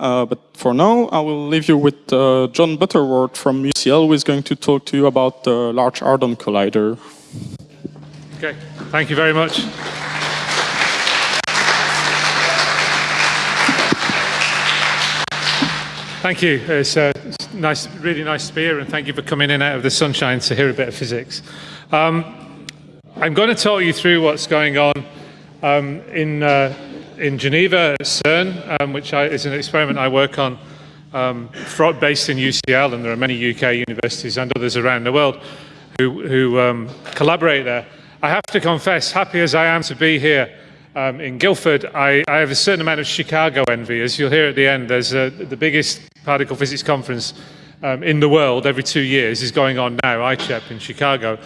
Uh, but for now, I will leave you with uh, John Butterworth from UCL, who is going to talk to you about the Large Hadron Collider. Okay, thank you very much. Thank you. It's a nice, really nice to be here, and thank you for coming in out of the sunshine to hear a bit of physics. Um, I'm going to talk you through what's going on um, in, uh, in Geneva at CERN, um, which I, is an experiment I work on um, based in UCL, and there are many UK universities and others around the world who, who um, collaborate there. I have to confess, happy as I am to be here um, in Guildford, I, I, have a certain amount of Chicago envy. As you'll hear at the end, there's a, the biggest particle physics conference um, in the world every two years is going on now, ICHEP in Chicago,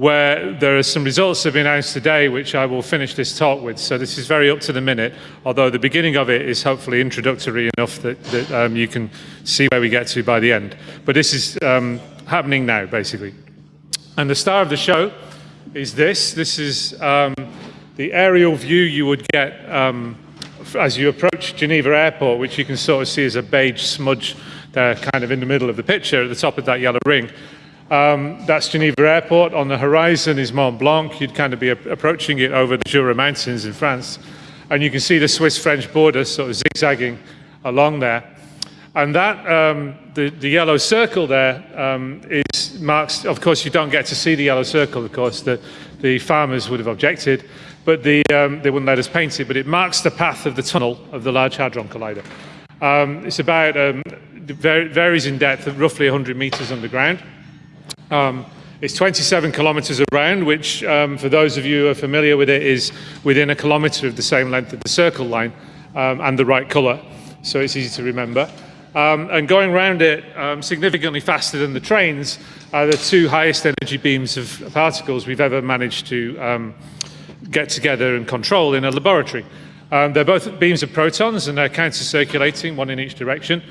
where there are some results that have been announced today, which I will finish this talk with. So this is very up to the minute, although the beginning of it is hopefully introductory enough that, that um, you can see where we get to by the end. But this is um, happening now, basically. And the star of the show is this. This is um, the aerial view you would get um, as you approach Geneva Airport, which you can sort of see as a beige smudge there kind of in the middle of the picture at the top of that yellow ring. Um, that's Geneva Airport. On the horizon is Mont Blanc. You'd kind of be approaching it over the Jura Mountains in France. And you can see the Swiss-French border sort of zigzagging along there. And that, um, the, the, yellow circle there um, is marks, of course you don't get to see the yellow circle, of course, the, the farmers would have objected but the, um, they wouldn't let us paint it, but it marks the path of the tunnel of the Large Hadron Collider. Um, it's about, um, varies in depth, roughly 100 meters underground. Um, it's 27 kilometers around, which um, for those of you who are familiar with it is within a kilometer of the same length of the circle line um, and the right color, so it's easy to remember. and going around it significantly faster than the trains are the two highest energy beams of particles we've ever managed to get together and control in a laboratory. Um, they're both beams of protons and they're counter-circulating, one in each direction.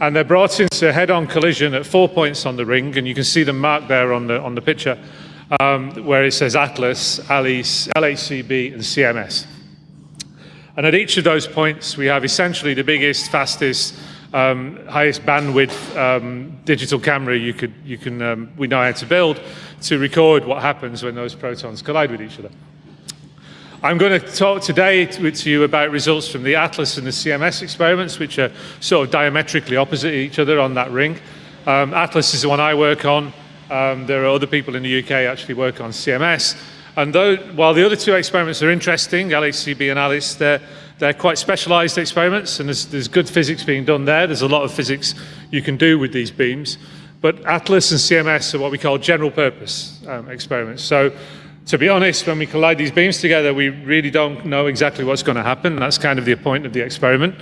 And they're brought into a head-on collision at four points on the ring, and you can see them marked there on the, on the picture, um, where it says Atlas, ALICE, LHCb, and CMS. And at each of those points, we have essentially the biggest, fastest, um, highest bandwidth um, digital camera you could, you can, um, we know how to build to record what happens when those protons collide with each other. I'm going to talk today to, you about results from the ATLAS and the CMS experiments, which are sort of diametrically opposite each other on that ring. Um, ATLAS is the one I work on. Um, there are other people in the UK actually work on CMS. And though, while the other two experiments are interesting, LHCb and ALICE, they're, they're quite specialized experiments, and there's, there's good physics being done there. There's a lot of physics you can do with these beams. But ATLAS and CMS are what we call general purpose um, experiments. So to be honest, when we collide these beams together, we really don't know exactly what's going to happen. That's kind of the point of the experiment.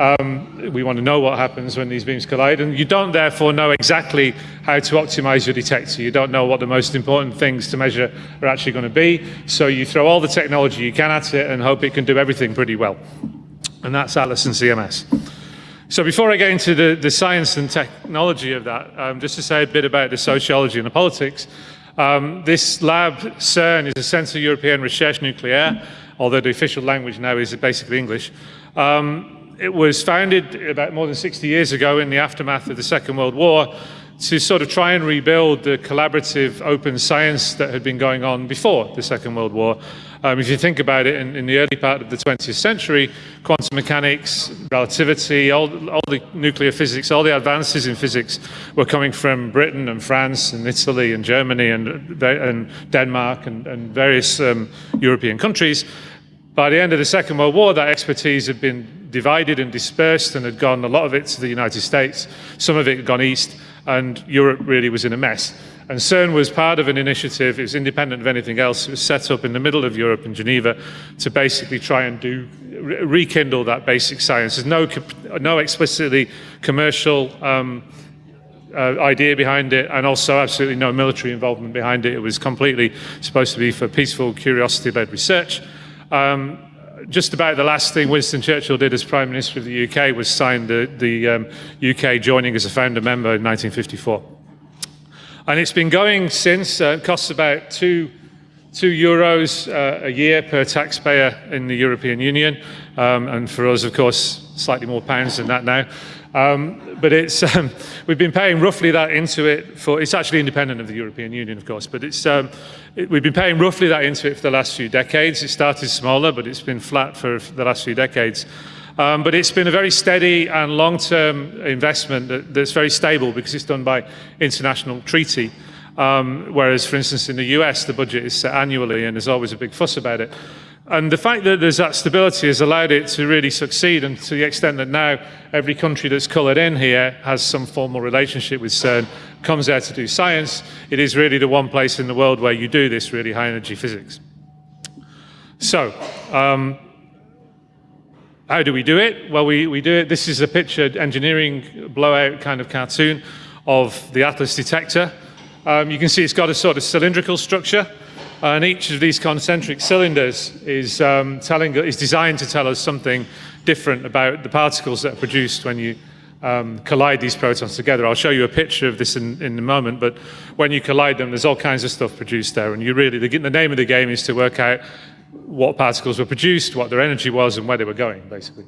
Um, we want to know what happens when these beams collide, and you don't therefore know exactly how to optimize your detector. You don't know what the most important things to measure are actually going to be, so you throw all the technology you can at it and hope it can do everything pretty well. And that's Atlas and CMS. So before I get into the, the science and technology of that, um, just to say a bit about the sociology and the politics, um, this lab, CERN, is a Centre European Recherche Nucléaire, although the official language now is basically English. Um, it was founded about more than 60 years ago in the aftermath of the Second World War to sort of try and rebuild the collaborative open science that had been going on before the Second World War. Um, if you think about it, in, in, the early part of the 20th century, quantum mechanics, relativity, all, all the nuclear physics, all the advances in physics were coming from Britain and France and Italy and Germany and, and Denmark and, and various um, European countries. By the end of the Second World War, that expertise had been divided and dispersed and had gone, a lot of it to the United States, some of it had gone east, and Europe really was in a mess. And CERN was part of an initiative, it was independent of anything else, it was set up in the middle of Europe in Geneva to basically try and do, rekindle that basic science. There's no, no explicitly commercial um, uh, idea behind it and also absolutely no military involvement behind it. It was completely supposed to be for peaceful, curiosity-led research. Um, just about the last thing Winston Churchill did as Prime Minister of the UK was sign the, the um, UK joining as a founder member in 1954. And it's been going since, uh, it costs about two, two euros uh, a year per taxpayer in the European Union. Um, and for us, of course, slightly more pounds than that now. Um, but it's, um, we've been paying roughly that into it for, it's actually independent of the European Union, of course, but it's, um, it, we've been paying roughly that into it for the last few decades. It started smaller, but it's been flat for, the last few decades. Um, but it's been a very steady and long-term investment that, that's very stable because it's done by international treaty. Um, whereas, for instance, in the US, the budget is set annually and there's always a big fuss about it. And the fact that there's that stability has allowed it to really succeed and to the extent that now every country that's coloured in here has some formal relationship with CERN, comes there to do science, it is really the one place in the world where you do this really high energy physics. So, um, how do we do it? Well, we, we do it, this is a picture engineering blowout kind of cartoon of the Atlas detector. Um, you can see it's got a sort of cylindrical structure. And each of these concentric cylinders is, um, telling, is designed to tell us something different about the particles that are produced when you um, collide these protons together. I'll show you a picture of this in, in a moment, but when you collide them, there's all kinds of stuff produced there. And you really, the, the name of the game is to work out what particles were produced, what their energy was, and where they were going, basically.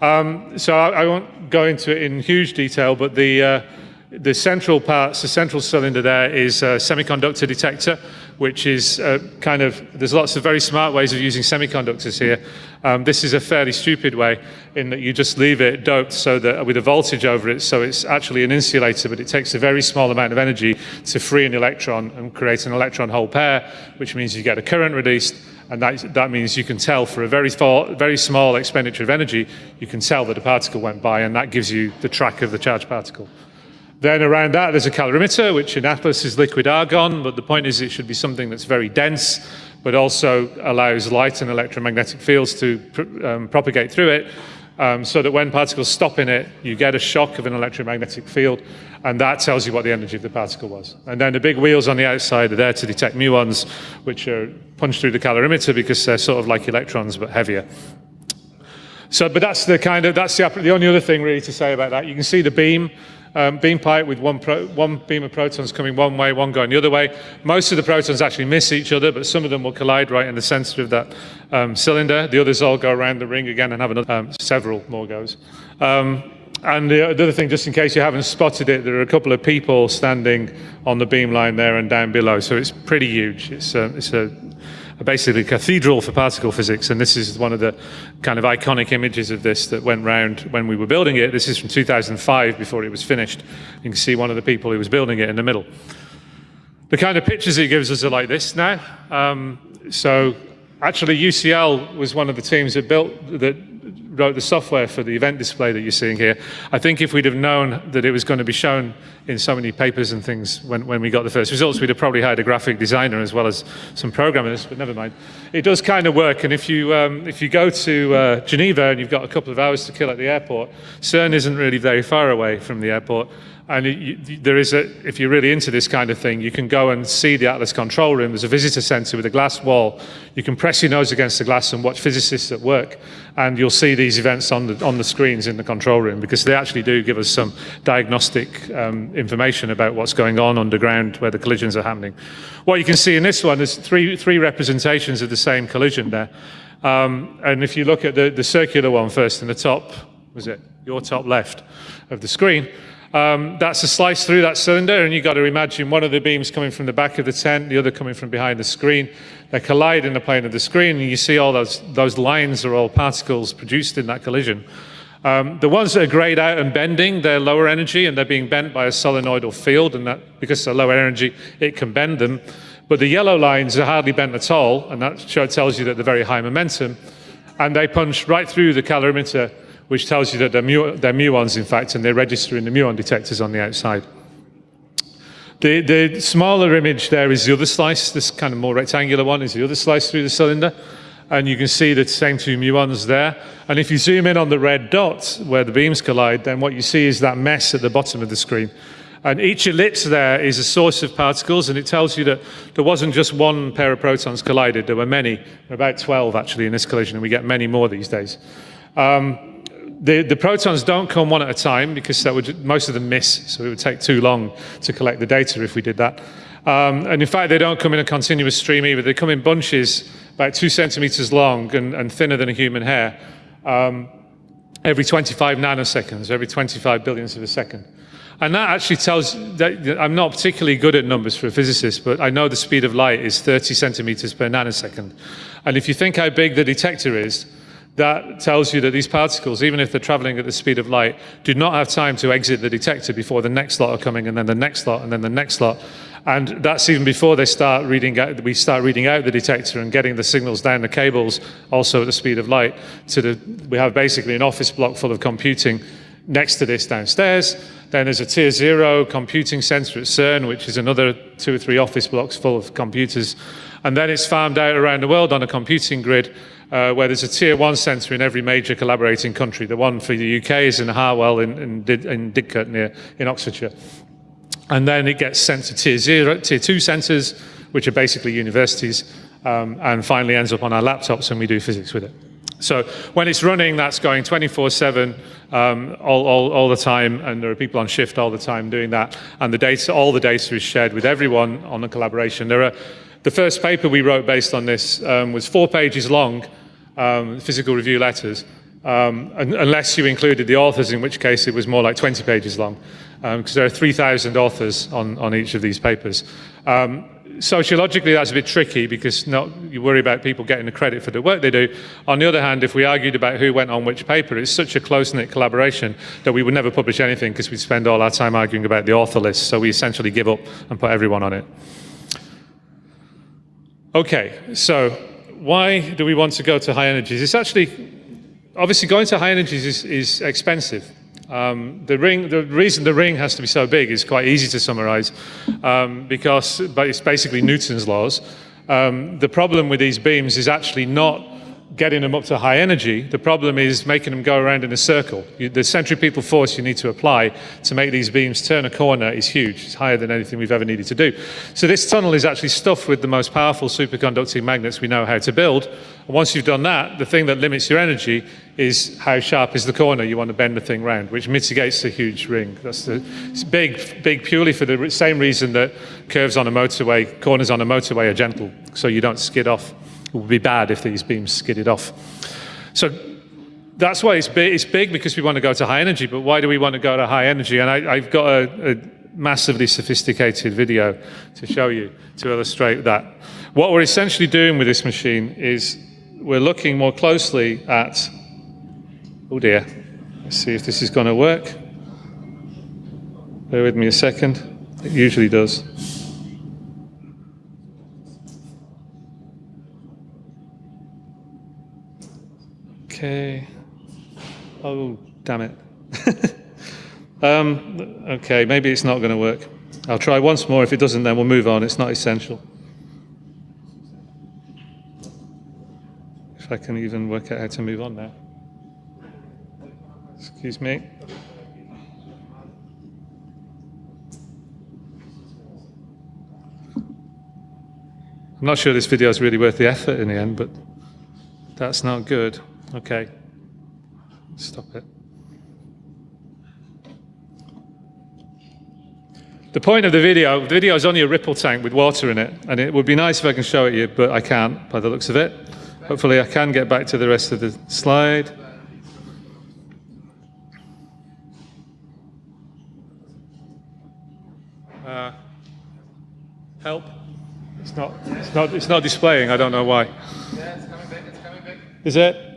Um, so I, I, won't go into it in huge detail, but the, uh, the central parts, the central cylinder there is a semiconductor detector, which is uh, kind of, there's lots of very smart ways of using semiconductors here. Um, this is a fairly stupid way in that you just leave it doped so that with a voltage over it, so it's actually an insulator, but it takes a very small amount of energy to free an electron and create an electron hole pair, which means you get a current released, and that, that means you can tell for a very, very small expenditure of energy, you can tell that a particle went by, and that gives you the track of the charged particle. Then around that, there's a calorimeter, which in Atlas is liquid argon, but the point is it should be something that's very dense, but also allows light and electromagnetic fields to pr um, propagate through it, um, so that when particles stop in it, you get a shock of an electromagnetic field, and that tells you what the energy of the particle was. And then the big wheels on the outside are there to detect muons, which are punched through the calorimeter because they're sort of like electrons, but heavier. So, but that's the kind of, that's the, the only other thing really to say about that. You can see the beam um, beam pipe with one, one beam of protons coming one way, one going the other way. Most of the protons actually miss each other, but some of them will collide right in the center of that um, cylinder. The others all go around the ring again and have another, um, several more goes. Um, and the, the other thing, just in case you haven't spotted it, there are a couple of people standing on the beam line there and down below, so it's pretty huge. It's, uh, it's a basically a cathedral for particle physics, and this is one of the kind of iconic images of this that went round when we were building it. This is from 2005, before it was finished. You can see one of the people who was building it in the middle. The kind of pictures it gives us are like this now. Um, so actually UCL was one of the teams that built, that wrote the software for the event display that you're seeing here. I think if we'd have known that it was going to be shown in so many papers and things when, when we got the first results, we'd have probably hired a graphic designer as well as some programmers, but never mind. It does kind of work, and if you, um, if you go to uh, Geneva and you've got a couple of hours to kill at the airport, CERN isn't really very far away from the airport, and it, there is a, if you're really into this kind of thing, you can go and see the Atlas control room. There's a visitor center with a glass wall. You can press your nose against the glass and watch physicists at work. And you'll see these events on the, on the screens in the control room because they actually do give us some diagnostic um, information about what's going on underground where the collisions are happening. What you can see in this one, there's three, three representations of the same collision there. Um, and if you look at the, the circular one first in the top, was it your top left of the screen, um, that's a slice through that cylinder, and you've got to imagine one of the beams coming from the back of the tent, the other coming from behind the screen. They collide in the plane of the screen, and you see all those, those lines are all particles produced in that collision. Um, the ones that are grayed out and bending, they're lower energy, and they're being bent by a solenoidal field, and that because they're lower energy, it can bend them. But the yellow lines are hardly bent at all, and that tells you that they're very high momentum, and they punch right through the calorimeter which tells you that they're, mu they're muons, in fact, and they register in the muon detectors on the outside. The, the smaller image there is the other slice, this kind of more rectangular one is the other slice through the cylinder. And you can see the same two muons there. And if you zoom in on the red dot where the beams collide, then what you see is that mess at the bottom of the screen. And each ellipse there is a source of particles, and it tells you that there wasn't just one pair of protons collided, there were many, about 12 actually in this collision, and we get many more these days. Um, the, the protons don't come one at a time because that would, most of them miss, so it would take too long to collect the data if we did that. Um, and in fact, they don't come in a continuous stream either. They come in bunches about two centimeters long and, and thinner than a human hair. um, every 25 nanoseconds, every 25 billionths of a second. And that actually tells that I'm not particularly good at numbers for a physicist, but I know the speed of light is 30 centimeters per nanosecond. And if you think how big the detector is, that tells you that these particles, even if they're traveling at the speed of light, do not have time to exit the detector before the next lot are coming, and then the next lot, and then the next lot. And that's even before they start reading out, we start reading out the detector and getting the signals down the cables, also at the speed of light. To the, we have basically an office block full of computing next to this downstairs. Then there's a tier zero computing center at CERN, which is another two or three office blocks full of computers. And then it's farmed out around the world on a computing grid uh, where there's a tier one center in every major collaborating country. The one for the UK is in Harwell in, in, in Didcot near in Oxfordshire. And then it gets sent to tier zero, tier two centers, which are basically universities, um, and finally ends up on our laptops and we do physics with it. So when it's running, that's going 24-7 um, all, all, all, the time, and there are people on shift all the time doing that. And the data, all the data is shared with everyone on the collaboration. There are, the first paper we wrote based on this um, was four pages long, um, physical review letters, um, unless you included the authors, in which case it was more like 20 pages long, because um, there are 3,000 authors on, on each of these papers. Um, sociologically, that's a bit tricky because not, you worry about people getting the credit for the work they do. On the other hand, if we argued about who went on which paper, it's such a close-knit collaboration that we would never publish anything because we'd spend all our time arguing about the author list. So we essentially give up and put everyone on it. Okay, so why do we want to go to high energies? It's actually, obviously going to high energies is, is expensive. Um, the, ring, the reason the ring has to be so big is quite easy to summarize um, because but it's basically Newton's laws. Um, the problem with these beams is actually not getting them up to high energy. The problem is making them go around in a circle. You, the centripetal force you need to apply to make these beams turn a corner is huge. It's higher than anything we've ever needed to do. So this tunnel is actually stuffed with the most powerful superconducting magnets we know how to build. And once you've done that, the thing that limits your energy is how sharp is the corner you want to bend the thing round, which mitigates the huge ring. That's the, it's big, big purely for the same reason that curves on a motorway, corners on a motorway are gentle, so you don't skid off. It would be bad if these beams skidded off. So that's why it's big, it's big because we want to go to high energy, but why do we want to go to high energy? And I, have got a, a massively sophisticated video to show you to illustrate that. What we're essentially doing with this machine is we're looking more closely at, oh dear, let's see if this is going to work. Bear with me a second. It usually does. Okay. Oh, damn it. um, okay, maybe it's not going to work. I'll try once more. If it doesn't, then we'll move on. It's not essential. If I can even work out how to move on now. Excuse me. I'm not sure this video is really worth the effort in the end, but that's not good. Okay. Stop it. The point of the video, the video is only a ripple tank with water in it, and it would be nice if I can show it you, but I can't by the looks of it. Hopefully I can get back to the rest of the slide. Uh, help. It's not, it's, not, it's not displaying, I don't know why. Yeah, it's coming back, it's coming back. Is it?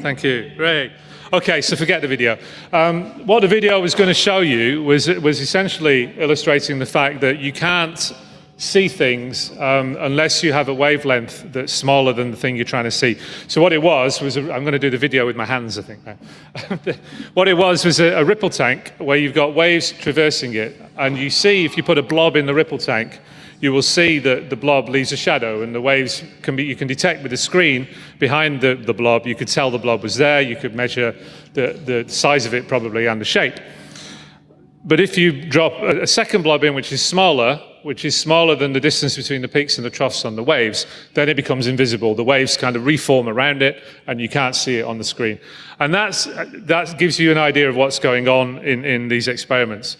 Thank you. Great. Okay, so forget the video. Um, what the video was going to show you was, was essentially illustrating the fact that you can't see things um, unless you have a wavelength that's smaller than the thing you're trying to see. So what it was, was i am going to do the video with my hands, I think. what it was was a, a ripple tank where you've got waves traversing it, and you see if you put a blob in the ripple tank, you will see that the blob leaves a shadow and the waves can be, you can detect with the screen behind the, the blob, you could tell the blob was there, you could measure the, the size of it probably and the shape. But if you drop a, a second blob in which is smaller, which is smaller than the distance between the peaks and the troughs on the waves, then it becomes invisible. The waves kind of reform around it and you can't see it on the screen. And that's, that gives you an idea of what's going on in, in these experiments.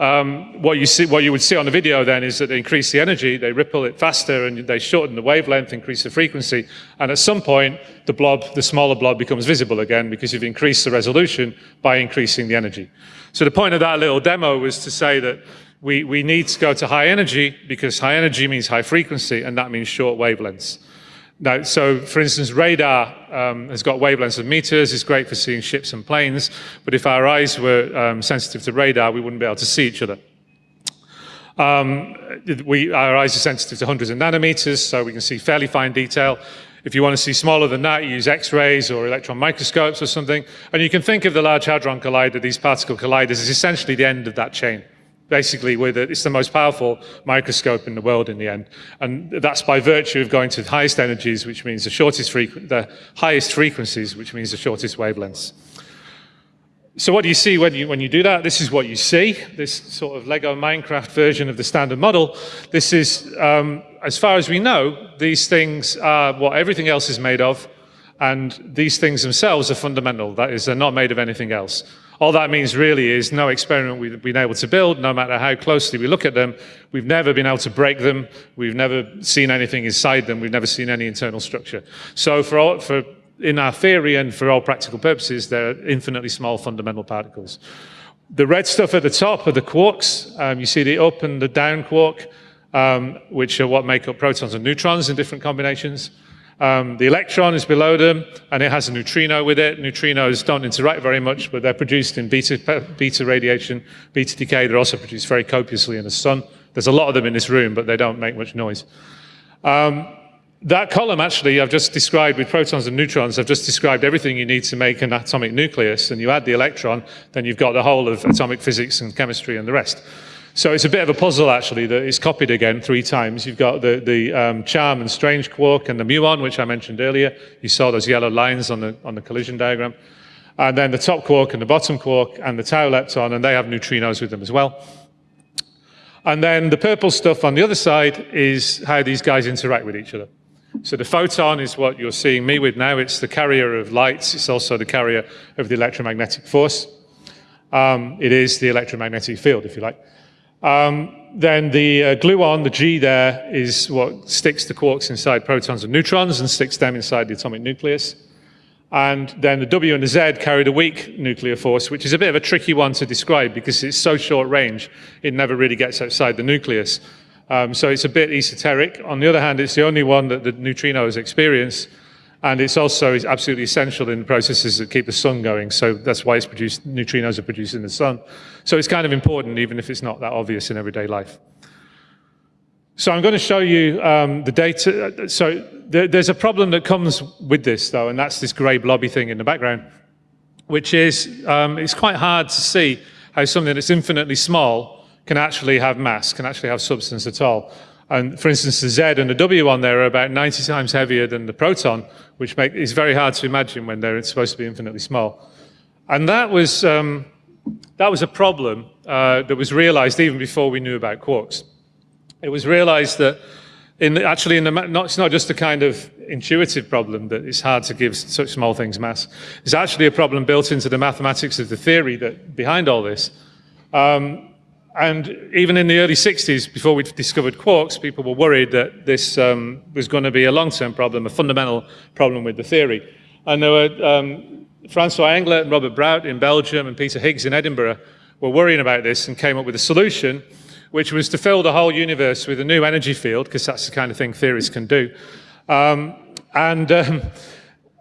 Um, what, you see, what you would see on the video then is that they increase the energy, they ripple it faster, and they shorten the wavelength, increase the frequency, and at some point, the blob, the smaller blob becomes visible again because you've increased the resolution by increasing the energy. So the point of that little demo was to say that we, we need to go to high energy because high energy means high frequency, and that means short wavelengths. Now, so for instance, radar um, has got wavelengths of meters, it's great for seeing ships and planes, but if our eyes were um, sensitive to radar, we wouldn't be able to see each other. Um, we, our eyes are sensitive to hundreds of nanometers, so we can see fairly fine detail. If you want to see smaller than that, you use X-rays or electron microscopes or something. And you can think of the Large Hadron Collider, these particle colliders, as essentially the end of that chain basically with it. It's the most powerful microscope in the world in the end. And that's by virtue of going to the highest energies, which means the shortest the highest frequencies, which means the shortest wavelengths. So what do you see when you, when you do that? This is what you see, this sort of Lego Minecraft version of the standard model. This is, um, as far as we know, these things are what everything else is made of, and these things themselves are fundamental. That is, they're not made of anything else. All that means really is no experiment we've been able to build, no matter how closely we look at them, we've never been able to break them, we've never seen anything inside them, we've never seen any internal structure. So for, all, for in our theory and for all practical purposes, they're infinitely small fundamental particles. The red stuff at the top are the quarks. Um, you see the up and the down quark, um, which are what make up protons and neutrons in different combinations. Um, the electron is below them, and it has a neutrino with it. Neutrinos don't interact very much, but they're produced in beta, beta radiation, beta decay. They're also produced very copiously in the sun. There's a lot of them in this room, but they don't make much noise. Um, that column, actually, I've just described with protons and neutrons, I've just described everything you need to make an atomic nucleus, and you add the electron, then you've got the whole of atomic physics and chemistry and the rest. So it's a bit of a puzzle, actually, that is copied again three times. You've got the, the um, charm and strange quark and the muon, which I mentioned earlier. You saw those yellow lines on the, on the collision diagram. And then the top quark and the bottom quark and the tau lepton, and they have neutrinos with them as well. And then the purple stuff on the other side is how these guys interact with each other. So the photon is what you're seeing me with now. It's the carrier of light. It's also the carrier of the electromagnetic force. Um, it is the electromagnetic field, if you like. Um, then the uh, gluon, the G there, is what sticks the quarks inside protons and neutrons and sticks them inside the atomic nucleus. And then the W and the Z carry the weak nuclear force, which is a bit of a tricky one to describe because it's so short range, it never really gets outside the nucleus. Um, so it's a bit esoteric. On the other hand, it's the only one that the neutrinos experience, and it's also absolutely essential in the processes that keep the sun going. So that's why it's produced, neutrinos are produced in the sun. So it's kind of important, even if it's not that obvious in everyday life. So I'm going to show you um, the data. So there, there's a problem that comes with this, though, and that's this grey blobby thing in the background, which is um, it's quite hard to see how something that's infinitely small can actually have mass, can actually have substance at all. And for instance, the Z and the W on there are about 90 times heavier than the proton, which make, is very hard to imagine when they're supposed to be infinitely small. And that was, um, that was a problem uh, that was realized even before we knew about quarks. It was realized that in the, actually, in the, not, it's not just a kind of intuitive problem that it's hard to give such small things mass. It's actually a problem built into the mathematics of the theory that behind all this. Um, and even in the early 60s, before we'd discovered quarks, people were worried that this um, was going to be a long-term problem, a fundamental problem with the theory. And there were um, Francois Englert and Robert Brout in Belgium and Peter Higgs in Edinburgh were worrying about this and came up with a solution, which was to fill the whole universe with a new energy field, because that's the kind of thing theories can do. Um, and um,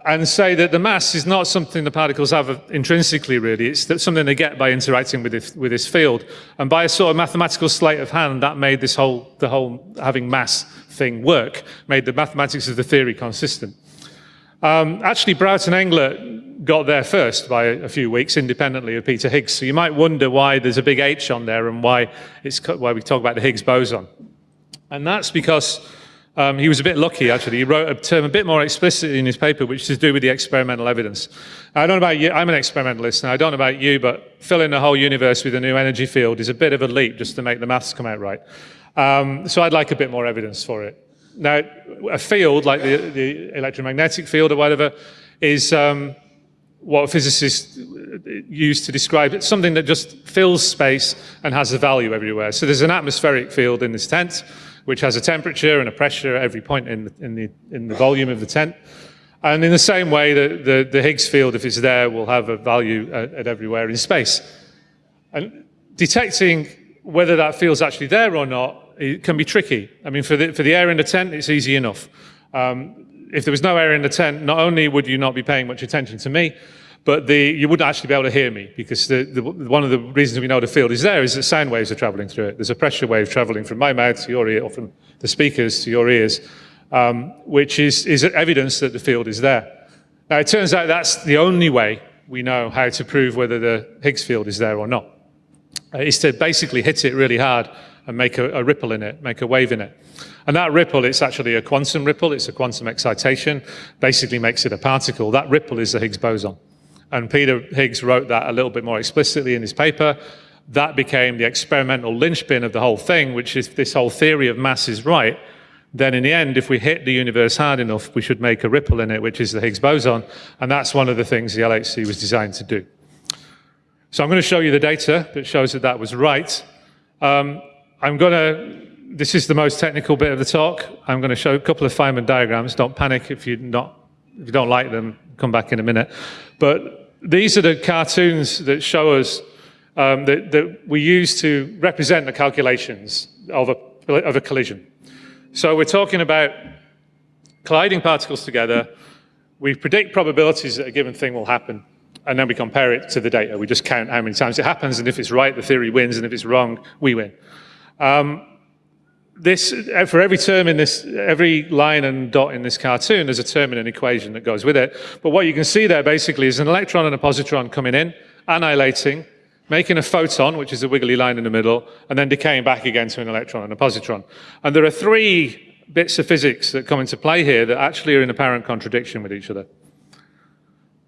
and say that the mass is not something the particles have intrinsically, really. It's something they get by interacting with this, with this field. And by a sort of mathematical sleight of hand, that made this whole, the whole having mass thing work, made the mathematics of the theory consistent. Um, actually, Brout and Englert got there first by a few weeks, independently of Peter Higgs. So you might wonder why there's a big H on there and why, it's, why we talk about the Higgs boson. And that's because um, he was a bit lucky, actually. He wrote a term a bit more explicitly in his paper, which is to do with the experimental evidence. I don't know about you, I'm an experimentalist, and I don't know about you, but filling the whole universe with a new energy field is a bit of a leap just to make the maths come out right. Um, so I'd like a bit more evidence for it. Now, a field, like the, the electromagnetic field or whatever, is, um, what physicists use to describe it, something that just fills space and has a value everywhere. So there's an atmospheric field in this tent, which has a temperature and a pressure at every point in the, in the, in the volume of the tent. And in the same way, the, the, the Higgs field, if it's there, will have a value at, at everywhere in space. And detecting whether that field's actually there or not it can be tricky. I mean, for the, for the air in the tent, it's easy enough. Um, if there was no air in the tent, not only would you not be paying much attention to me, but the, you wouldn't actually be able to hear me because the, the, one of the reasons we know the field is there is that sound waves are traveling through it. There's a pressure wave traveling from my mouth to your ear, or from the speakers to your ears, um, which is, is evidence that the field is there. Now, it turns out that's the only way we know how to prove whether the Higgs field is there or not, uh, is to basically hit it really hard and make a, a ripple in it, make a wave in it. And that ripple, it's actually a quantum ripple, it's a quantum excitation, basically makes it a particle. That ripple is the Higgs boson. And Peter Higgs wrote that a little bit more explicitly in his paper. That became the experimental linchpin of the whole thing, which is this whole theory of mass is right. Then in the end, if we hit the universe hard enough, we should make a ripple in it, which is the Higgs boson. And that's one of the things the LHC was designed to do. So I'm going to show you the data that shows that that was right. Um, I'm going to, this is the most technical bit of the talk. I'm going to show a couple of Feynman diagrams. Don't panic if, you're not, if you don't like them, come back in a minute. But these are the cartoons that show us um, that, that, we use to represent the calculations of a, of a collision. So we're talking about colliding particles together. We predict probabilities that a given thing will happen, and then we compare it to the data. We just count how many times it happens, and if it's right, the theory wins, and if it's wrong, we win. Um, this, for every term in this, every line and dot in this cartoon, there's a term in an equation that goes with it. But what you can see there basically is an electron and a positron coming in, annihilating, making a photon, which is a wiggly line in the middle, and then decaying back again to an electron and a positron. And there are three bits of physics that come into play here that actually are in apparent contradiction with each other.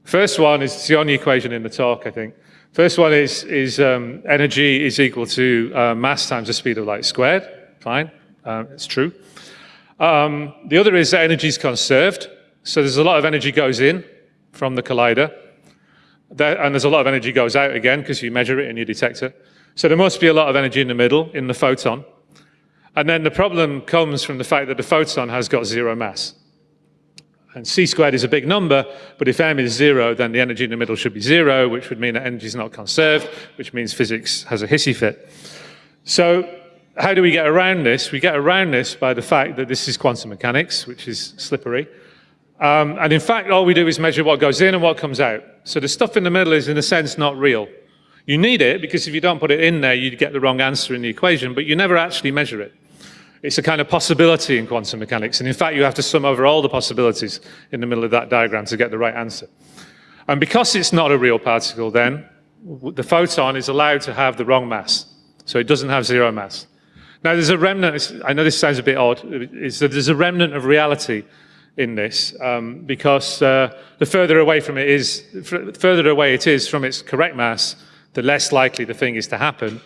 First one is the only equation in the talk, I think. First one is, is um, energy is equal to uh, mass times the speed of light squared. Fine. Um, it's true. Um, the other is that energy is conserved. So there's a lot of energy goes in from the collider. There, and there's a lot of energy goes out again because you measure it in your detector. So there must be a lot of energy in the middle, in the photon. And then the problem comes from the fact that the photon has got zero mass. And c squared is a big number, but if m is zero, then the energy in the middle should be zero, which would mean that energy is not conserved, which means physics has a hissy fit. So how do we get around this? We get around this by the fact that this is quantum mechanics, which is slippery. Um, and in fact, all we do is measure what goes in and what comes out. So the stuff in the middle is, in a sense, not real. You need it because if you don't put it in there, you'd get the wrong answer in the equation, but you never actually measure it. It's a kind of possibility in quantum mechanics. And in fact, you have to sum over all the possibilities in the middle of that diagram to get the right answer. And because it's not a real particle, then the photon is allowed to have the wrong mass. So it doesn't have zero mass. Now, there's a remnant, I know this sounds a bit odd, is that there's a remnant of reality in this um, because uh, the further away from it is, further away it is from its correct mass, the less likely the thing is to happen.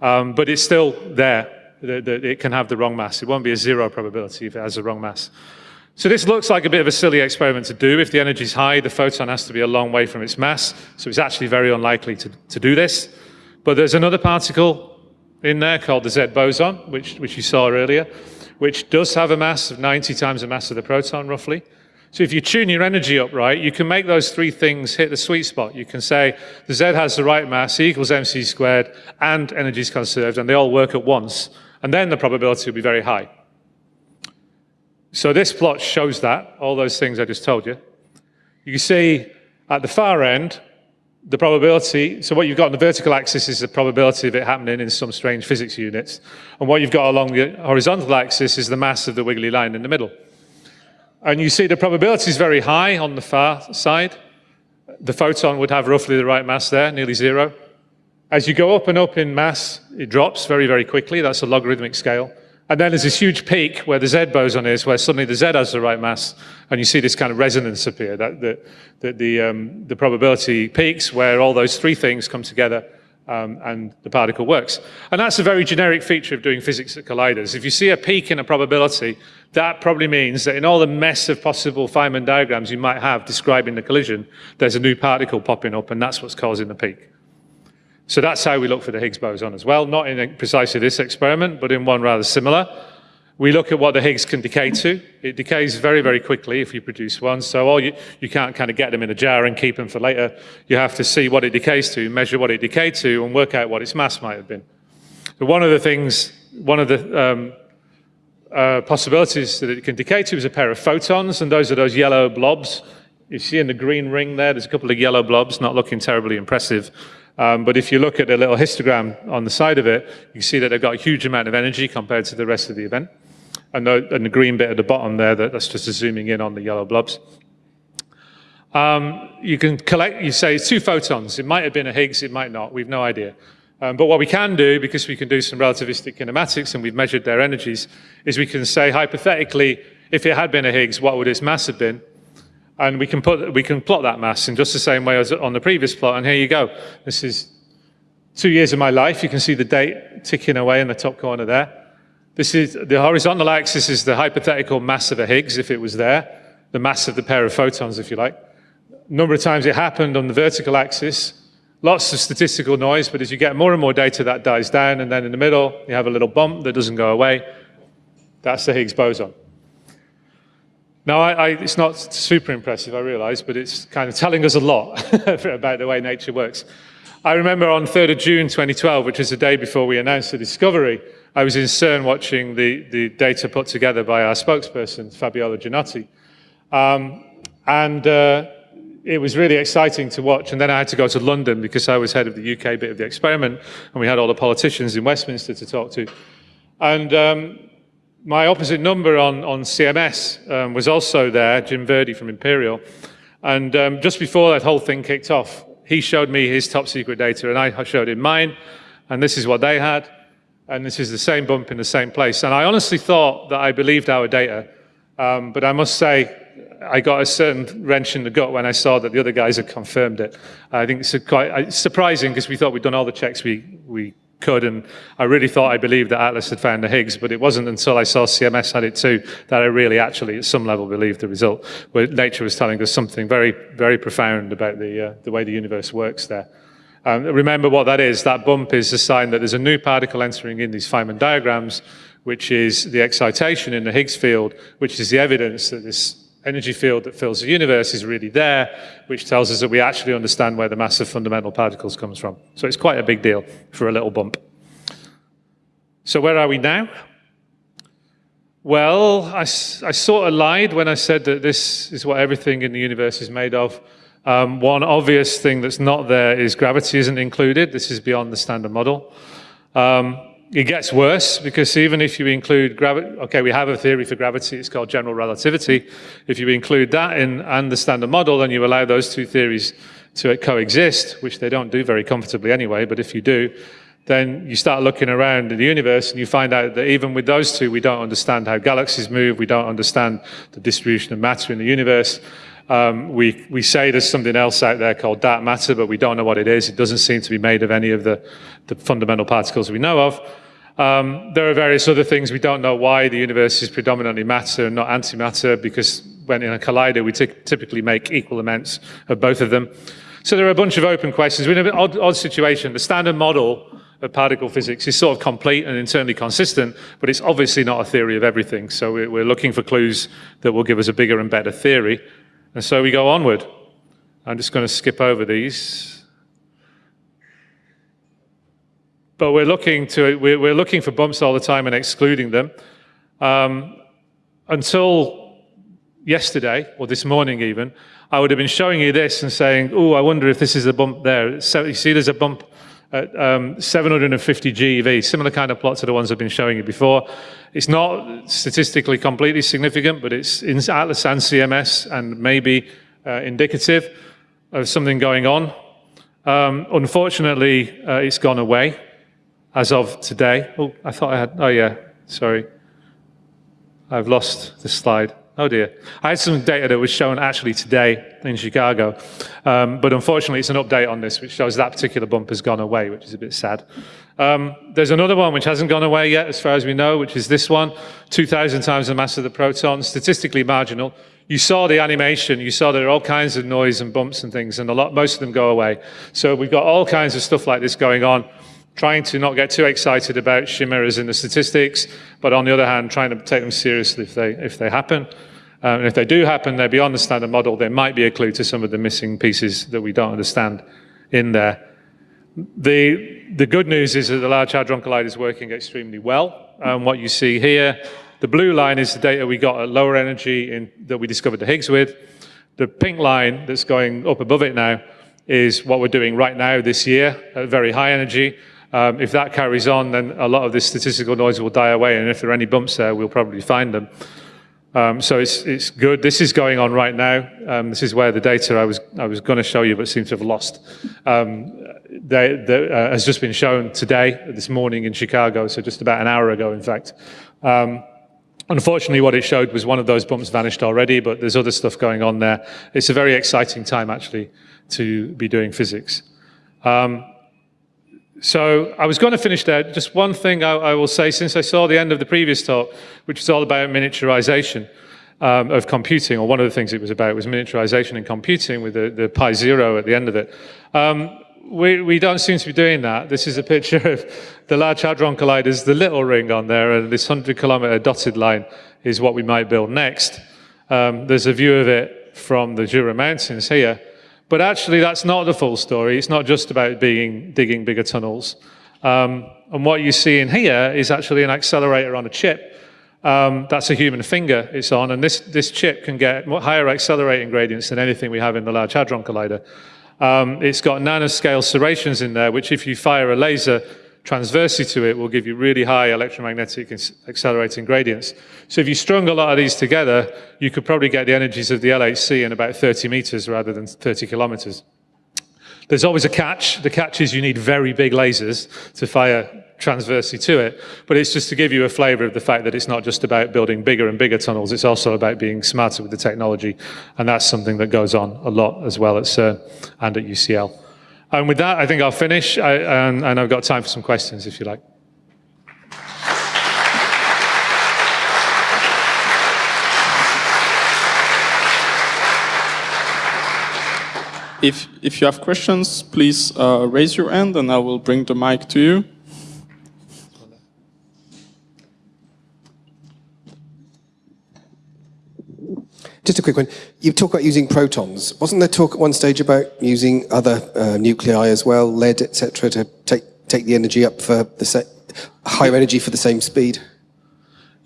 Um, but it's still there, that it can have the wrong mass. It won't be a zero probability if it has the wrong mass. So this looks like a bit of a silly experiment to do. If the energy is high, the photon has to be a long way from its mass, so it's actually very unlikely to, to do this. But there's another particle in there called the Z boson, which, which you saw earlier, which does have a mass of 90 times the mass of the proton, roughly. So if you tune your energy up right, you can make those three things hit the sweet spot. You can say the Z has the right mass, E equals mc squared, and energy is conserved, and they all work at once. And then the probability will be very high. So this plot shows that, all those things I just told you. You can see at the far end, the probability, so what you've got on the vertical axis is the probability of it happening in some strange physics units. And what you've got along the horizontal axis is the mass of the wiggly line in the middle. And you see the probability is very high on the far side. The photon would have roughly the right mass there, nearly zero. As you go up and up in mass, it drops very, very quickly. That's a logarithmic scale. And then there's this huge peak where the Z boson is, where suddenly the Z has the right mass, and you see this kind of resonance appear, that the, the, the, um, the probability peaks where all those three things come together um, and the particle works. And that's a very generic feature of doing physics at colliders. If you see a peak in a probability, that probably means that in all the mess of possible Feynman diagrams you might have describing the collision, there's a new particle popping up, and that's what's causing the peak. So that's how we look for the Higgs boson as well, not in precisely this experiment, but in one rather similar. We look at what the Higgs can decay to. It decays very, very quickly if you produce one. So all you, you can't kind of get them in a jar and keep them for later. You have to see what it decays to, measure what it decayed to, and work out what its mass might have been. So one of the things, one of the um, uh, possibilities that it can decay to is a pair of photons, and those are those yellow blobs. You see in the green ring there, there's a couple of yellow blobs, not looking terribly impressive. Um, but if you look at the little histogram on the side of it, you see that they've got a huge amount of energy compared to the rest of the event and the, and the green bit at the bottom there, that, that's just zooming in on the yellow blobs. Um, you can collect, you say two photons. It might have been a Higgs, it might not, we've no idea. Um, but what we can do, because we can do some relativistic kinematics and we've measured their energies, is we can say hypothetically, if it had been a Higgs, what would its mass have been? And we can, put, we can plot that mass in just the same way as on the previous plot. And here you go. This is two years of my life. You can see the date ticking away in the top corner there. This is the horizontal axis is the hypothetical mass of a Higgs, if it was there, the mass of the pair of photons, if you like. Number of times it happened on the vertical axis, lots of statistical noise, but as you get more and more data, that dies down, and then in the middle, you have a little bump that doesn't go away. That's the Higgs boson. Now, I, I, it's not super impressive, I realize, but it's kind of telling us a lot about the way nature works. I remember on 3rd of June 2012, which is the day before we announced the discovery, I was in CERN watching the, the data put together by our spokesperson, Fabiola Gianotti. Um, and uh, it was really exciting to watch. And then I had to go to London because I was head of the UK bit of the experiment, and we had all the politicians in Westminster to talk to. And um, my opposite number on, on CMS um, was also there, Jim Virdee from Imperial. And um, just before that whole thing kicked off, he showed me his top secret data, and I showed him mine. And this is what they had and this is the same bump in the same place. And I honestly thought that I believed our data, um, but I must say, I got a certain wrench in the gut when I saw that the other guys had confirmed it. I think it's quite surprising because we thought we'd done all the checks we, we could, and I really thought I believed that Atlas had found the Higgs, but it wasn't until I saw CMS had it too that I really actually, at some level, believed the result, where nature was telling us something very, very profound about the, uh, the way the universe works there. Um, remember what that is. That bump is a sign that there's a new particle entering in these Feynman diagrams, which is the excitation in the Higgs field, which is the evidence that this energy field that fills the universe is really there, which tells us that we actually understand where the mass of fundamental particles comes from. So it's quite a big deal for a little bump. So where are we now? Well, I, I sort of lied when I said that this is what everything in the universe is made of. Um, one obvious thing that's not there is gravity isn't included. This is beyond the standard model. Um, it gets worse because even if you include gravity, okay, we have a theory for gravity, it's called general relativity. If you include that in and the standard model, then you allow those two theories to coexist, which they don't do very comfortably anyway, but if you do, then you start looking around in the universe and you find out that even with those two, we don't understand how galaxies move, we don't understand the distribution of matter in the universe, um, we, we say there's something else out there called dark matter, but we don't know what it is. It doesn't seem to be made of any of the, the fundamental particles we know of. Um, there are various other things. We don't know why the universe is predominantly matter and not antimatter, because when in a collider, we typically make equal amounts of both of them. So there are a bunch of open questions. We're in an odd, odd situation. The standard model of particle physics is sort of complete and internally consistent, but it's obviously not a theory of everything. So we're looking for clues that will give us a bigger and better theory. And so we go onward. I'm just going to skip over these. But we're looking, to, we're, looking for bumps all the time and excluding them. Um, until yesterday, or this morning even, I would have been showing you this and saying, oh, I wonder if this is a bump there. So you see there's a bump at um, 750 GeV, similar kind of plot to the ones I've been showing you before. It's not statistically completely significant, but it's in Atlas and CMS and maybe uh, indicative of something going on. Um, unfortunately, uh, it's gone away as of today. Oh, I thought I had, oh yeah, sorry. I've lost the slide. Oh dear. I had some data that was shown actually today in Chicago, um, but unfortunately it's an update on this which shows that particular bump has gone away, which is a bit sad. Um, there's another one which hasn't gone away yet, as far as we know, which is this one, 2,000 times the mass of the proton, statistically marginal. You saw the animation, you saw there are all kinds of noise and bumps and things, and a lot, most of them go away. So we've got all kinds of stuff like this going on, trying to not get too excited about chimeras in the statistics, but on the other hand, trying to take them seriously if they, if they happen. Um, and if they do happen, they're beyond the standard model, there might be a clue to some of the missing pieces that we don't understand in there. The, the good news is that the Large Hadron Collider is working extremely well. Um, what you see here, the blue line is the data we got at lower energy in, that we discovered the Higgs with. The pink line that's going up above it now is what we're doing right now this year at very high energy. Um, if that carries on, then a lot of this statistical noise will die away, and if there are any bumps there, we'll probably find them. Um, so it's, it's good. This is going on right now. Um, this is where the data I was, I was going to show you, but seems to have lost, um, they, they, uh, has just been shown today, this morning in Chicago, so just about an hour ago, in fact. Um, unfortunately, what it showed was one of those bumps vanished already, but there's other stuff going on there. It's a very exciting time, actually, to be doing physics. Um, so I was going to finish there. Just one thing I, I, will say, since I saw the end of the previous talk, which was all about miniaturization um, of computing, or one of the things it was about was miniaturization in computing with the, the pi zero at the end of it. Um, we, we don't seem to be doing that. This is a picture of the Large Hadron Collider's, the little ring on there, and this 100 kilometer dotted line is what we might build next. Um, there's a view of it from the Jura Mountains here. But actually, that's not the full story. It's not just about being, digging bigger tunnels. Um, and what you see in here is actually an accelerator on a chip. Um, that's a human finger it's on, and this, this chip can get higher accelerating gradients than anything we have in the Large Hadron Collider. Um, it's got nanoscale serrations in there, which if you fire a laser, transversely to it will give you really high electromagnetic accelerating gradients. So if you strung a lot of these together, you could probably get the energies of the LHC in about 30 meters rather than 30 kilometers. There's always a catch. The catch is you need very big lasers to fire transversely to it. But it's just to give you a flavor of the fact that it's not just about building bigger and bigger tunnels. It's also about being smarter with the technology. And that's something that goes on a lot as well at CERN and at UCL. And with that, I think I'll finish, I, and, and I've got time for some questions if you like. If, if you have questions, please uh, raise your hand and I will bring the mic to you. Just a quick one. You talk about using protons. Wasn't there talk at one stage about using other uh, nuclei as well, lead, etc., to take take the energy up for the higher energy for the same speed?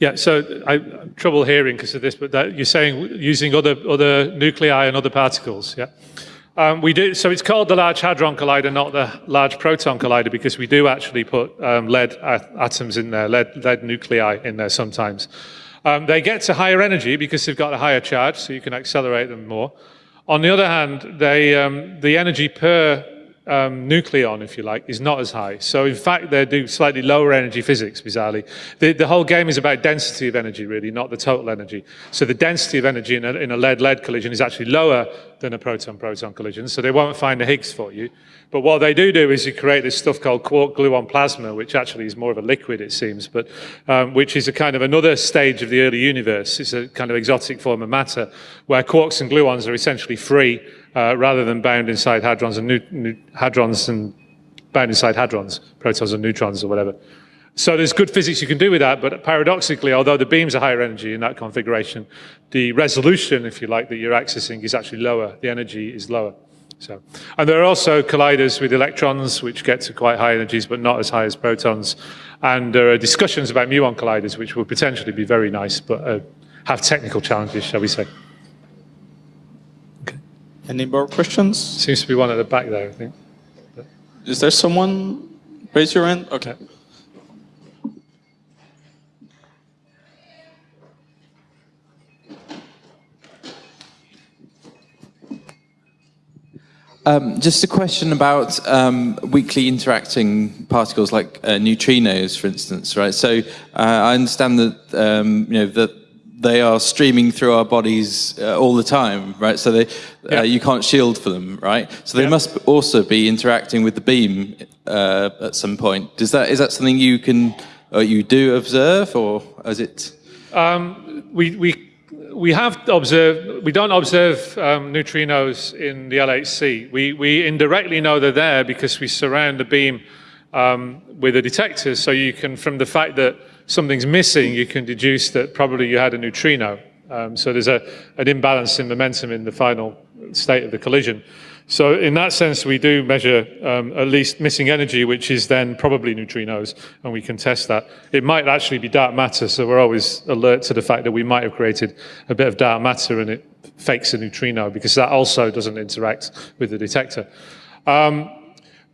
Yeah, so I am trouble hearing because of this, but that, you're saying using other other nuclei and other particles, yeah. Um, we do, so it's called the Large Hadron Collider, not the Large Proton Collider, because we do actually put um, lead atoms in there, lead, lead nuclei in there sometimes. Um, they get to higher energy because they've got a higher charge, so you can accelerate them more. On the other hand, they, um, the energy per um, nucleon, if you like, is not as high. So in fact, they do slightly lower energy physics, bizarrely. The, the whole game is about density of energy, really, not the total energy. So the density of energy in a lead-lead collision is actually lower than a proton-proton collision, so they won't find the Higgs for you. But what they do do is you create this stuff called quark gluon plasma, which actually is more of a liquid, it seems, but um, which is a kind of another stage of the early universe. It's a kind of exotic form of matter where quarks and gluons are essentially free uh, rather than bound inside hadrons and hadrons and bound inside hadrons, protons and neutrons or whatever. So there's good physics you can do with that, but paradoxically, although the beams are higher energy in that configuration, the resolution, if you like, that you're accessing is actually lower. The energy is lower. So, and there are also colliders with electrons, which get to quite high energies, but not as high as protons. And there are discussions about muon colliders, which will potentially be very nice, but uh, have technical challenges, shall we say. Okay. Any more questions? Seems to be one at the back there, I think. Is there someone? Raise your hand. Okay. Um, just a question about um, weakly interacting particles like uh, neutrinos, for instance, right? So uh, I understand that um, you know that they are streaming through our bodies uh, all the time, right? So they, Yeah. uh, you can't shield for them, right? So they Yeah. must also be interacting with the beam uh, at some point. Does that is that something you can or you do observe, or is it? we, we, we have observed, we don't observe um, neutrinos in the LHC. We, we indirectly know they're there because we surround the beam um, with a detector. So you can, from the fact that something's missing, you can deduce that probably you had a neutrino. Um, so there's a, an imbalance in momentum in the final state of the collision. So in that sense, we do measure um, at least missing energy, which is then probably neutrinos, and we can test that. It might actually be dark matter, so we're always alert to the fact that we might have created a bit of dark matter and it fakes a neutrino, because that also doesn't interact with the detector. Um,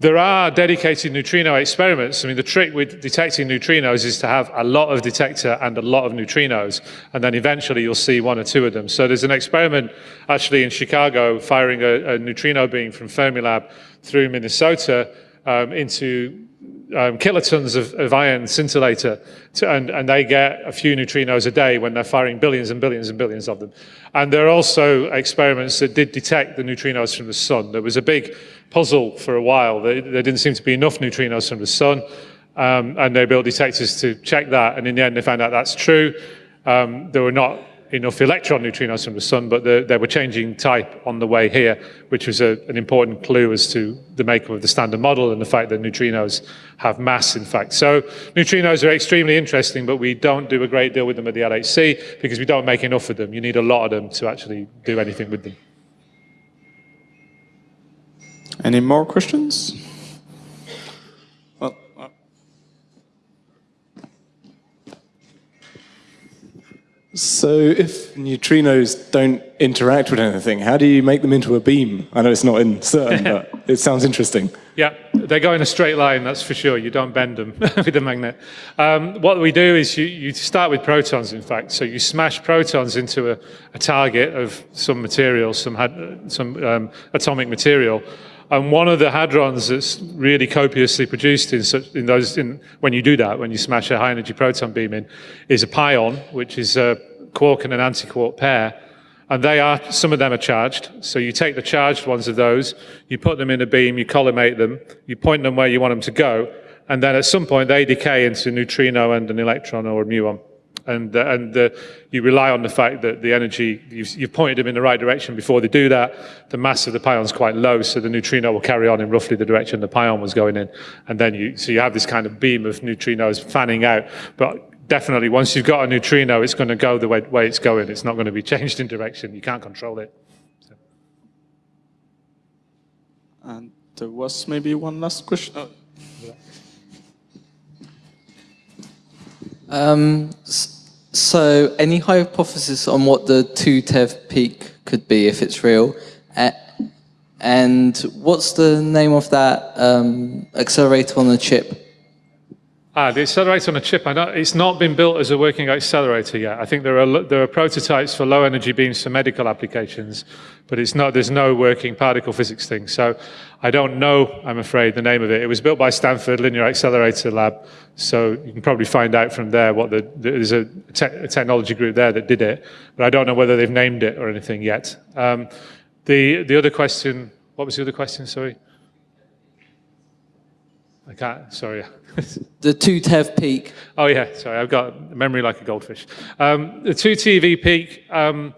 there are dedicated neutrino experiments. I mean, the trick with detecting neutrinos is to have a lot of detector and a lot of neutrinos, and then eventually you'll see one or two of them. So there's an experiment actually in Chicago firing a, a neutrino beam from Fermilab through Minnesota um, into um, kilotons of, of iron scintillator, to, and, and they get a few neutrinos a day when they're firing billions and billions and billions of them. And there are also experiments that did detect the neutrinos from the sun. There was a big puzzle for a while. There, there didn't seem to be enough neutrinos from the sun, um, and they built detectors to check that. And in the end, they found out that's true. Um, there were not enough electron neutrinos from the sun, but the, they were changing type on the way here, which was a, an important clue as to the makeup of the standard model and the fact that neutrinos have mass, in fact. So neutrinos are extremely interesting, but we don't do a great deal with them at the LHC because we don't make enough of them. You need a lot of them to actually do anything with them. Any more questions? So if neutrinos don't interact with anything, how do you make them into a beam? I know it's not in CERN, but it sounds interesting. Yeah, they go in a straight line, that's for sure. You don't bend them with a magnet. Um, what we do is you, you start with protons, in fact. So you smash protons into a, a target of some material, some, had, some um, atomic material. And one of the hadrons that's really copiously produced in, such, in those, in, when you do that, when you smash a high energy proton beam in, is a pion, which is a quark and an antiquark pair. And they are, some of them are charged. So you take the charged ones of those, you put them in a beam, you collimate them, you point them where you want them to go, and then at some point they decay into a neutrino and an electron or a muon. And, uh, and uh, you rely on the fact that the energy, you've, you've pointed them in the right direction before they do that. The mass of the pion is quite low, so the neutrino will carry on in roughly the direction the pion was going in. And then you, so you have this kind of beam of neutrinos fanning out. But definitely, once you've got a neutrino, it's going to go the way, way it's going. It's not going to be changed in direction. You can't control it. and there was maybe one last question. Oh, Um, s- so, any hypothesis on what the 2 TeV peak could be if it's real? And what's the name of that um, accelerator on the chip? Ah, the accelerator on a chip, know, it's not been built as a working accelerator yet. I think there are, there are prototypes for low energy beams for medical applications, but it's not, there's no working particle physics thing. So I don't know, I'm afraid, the name of it. It was built by Stanford Linear Accelerator Lab, so you can probably find out from there what the, there's a, te- a technology group there that did it, but I don't know whether they've named it or anything yet. Um, the, the other question, what was the other question, sorry? I can't, sorry. The 2 TeV peak. Oh yeah, sorry, I've got memory like a goldfish. Um, the 2 TeV peak, um,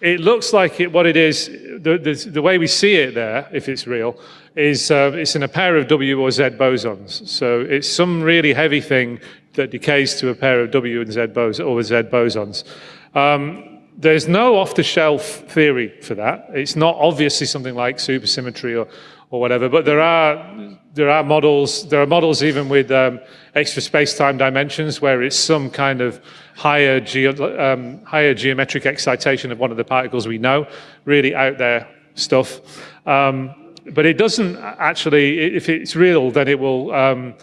it looks like it, what it is, the, the, the way we see it there, if it's real, is uh, it's in a pair of W or Z bosons. So it's some really heavy thing that decays to a pair of W and Z bos or Z bosons. Um, there's no off-the-shelf theory for that. It's not obviously something like supersymmetry or, or whatever, but there are there are models. There are models even with um, extra space-time dimensions where it's some kind of higher geo, um, higher geometric excitation of one of the particles we know. Really out there stuff. Um, but it doesn't actually. If it's real, then it will. Um,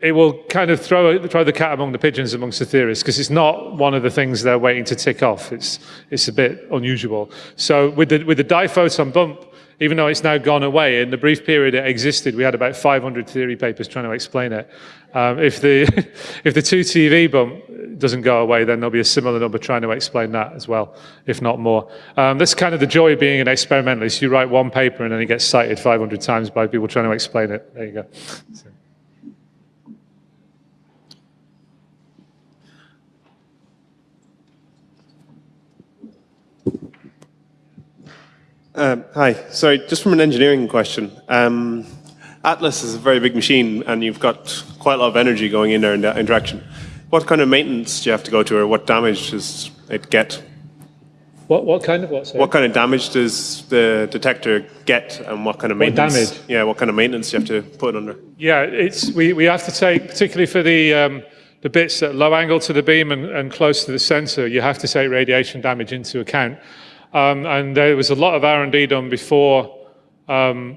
it will kind of throw, throw the cat among the pigeons amongst the theorists because it's not one of the things they're waiting to tick off. It's, it's a bit unusual. So with the, with the diphoton bump, even though it's now gone away, in the brief period it existed, we had about 500 theory papers trying to explain it. Um, if the if the 2 TeV bump doesn't go away, then there'll be a similar number trying to explain that as well, if not more. Um, that's kind of the joy of being an experimentalist. You write one paper and then it gets cited 500 times by people trying to explain it. There you go. So. Um, hi. Sorry, just from an engineering question. Um, Atlas is a very big machine, and you've got quite a lot of energy going in there in that interaction. What kind of maintenance do you have to go to, or what damage does it get? What, what kind of what? Sorry? What kind of damage does the detector get, and what kind of maintenance? What damage? Yeah, what kind of maintenance do you have to put under? Yeah, it's, we, we have to take, particularly for the, um, the bits at low angle to the beam and, and close to the sensor, you have to take radiation damage into account. Um, and there was a lot of R&D done before, um,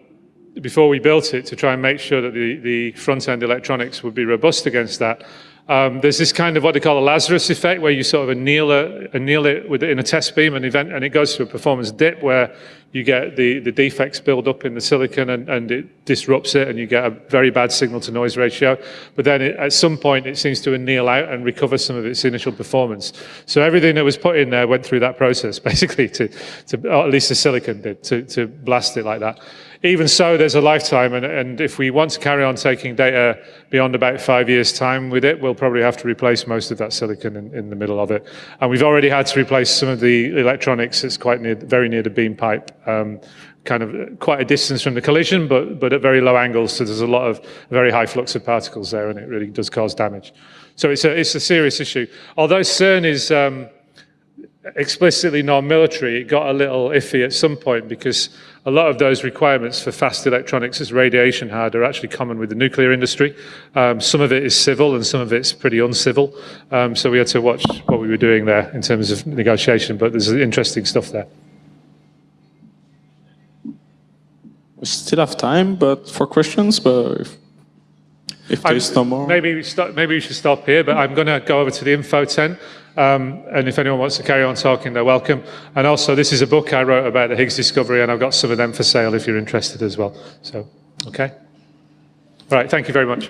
before we built it to try and make sure that the, the front-end electronics would be robust against that. Um, there's this kind of what they call a Lazarus effect, where you sort of anneal it, anneal it in a test beam and event, and it goes through a performance dip where you get the, the defects build up in the silicon and, and it disrupts it, and you get a very bad signal to noise ratio. But then it, at some point, it seems to anneal out and recover some of its initial performance. So everything that was put in there went through that process, basically, to, to at least the silicon did, to, to blast it like that. Even so, there's a lifetime, and, and if we want to carry on taking data beyond about five years' time with it, we'll probably have to replace most of that silicon in, in the middle of it. And we've already had to replace some of the electronics that's quite near, very near the beam pipe, um, kind of quite a distance from the collision, but, but at very low angles, so there's a lot of very high flux of particles there, and it really does cause damage. So it's a, it's a serious issue. Although CERN is... Um, explicitly non-military, it got a little iffy at some point because a lot of those requirements for fast electronics as radiation hard are actually common with the nuclear industry. Um, some of it is civil and some of it's pretty uncivil. Um, so we had to watch what we were doing there in terms of negotiation, but there's interesting stuff there. We still have time, but for questions, but if, if there's no more. Maybe we, stop, maybe we should stop here, but I'm going to go over to the info tent. Um, and if anyone wants to carry on talking, they're welcome. And also, this is a book I wrote about the Higgs discovery, and I've got some of them for sale if you're interested as well. So, okay. All right, thank you very much.